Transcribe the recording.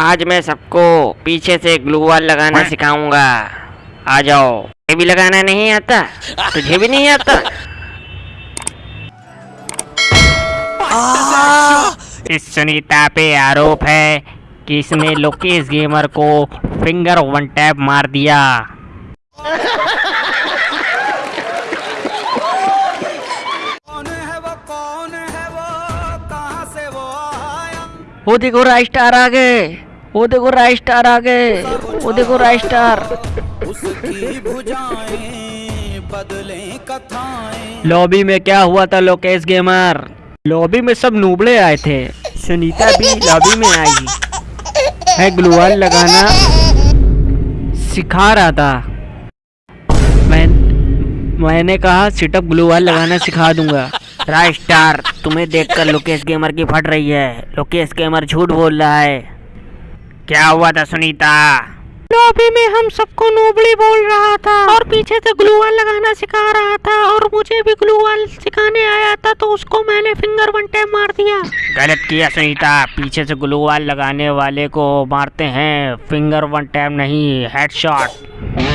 आज मैं सबको पीछे से ग्लू वॉल लगाना सिखाऊँगा। आ जाओ। ये भी लगाना नहीं आता? तुझे भी नहीं आता? इस सुनीता पे आरोप है कि इसने लोकेश गेमर को फिंगर वन टैप मार दिया। वो? देखो स्टार आ गए। वो देखो राय स्टार आ गए। वो देखो राय स्टार। लॉबी में क्या हुआ था लोकेश गेमर? लॉबी में सब नूबड़े आए थे। सुनीता भी लॉबी में आई। है ग्लूवाल लगाना। सिखा रहा था। मैं मैंने कहा सिटअप ग्लूवाल लगाना सिखा दूँगा। राय स्टार तुम्हें देखकर लोकेश गेमर की फट रही है। लोकेश गेमर झूठ बोल रहा है। क्या हुआ था सुनीता? लॉबी में हम सबको नोबड़ी बोल रहा था। और पीछे से ग्लूवाल लगाना सिखा रहा था और मुझे भी ग्लू ग्लूवाल सिखाने आया था तो उसको मैंने फिंगर वन टैप मार दिया। गलत किया सुनीता। पीछे से ग्लूवाल लगाने वाले को मारते हैं। फिंगर वन टैप नहीं हेडशॉट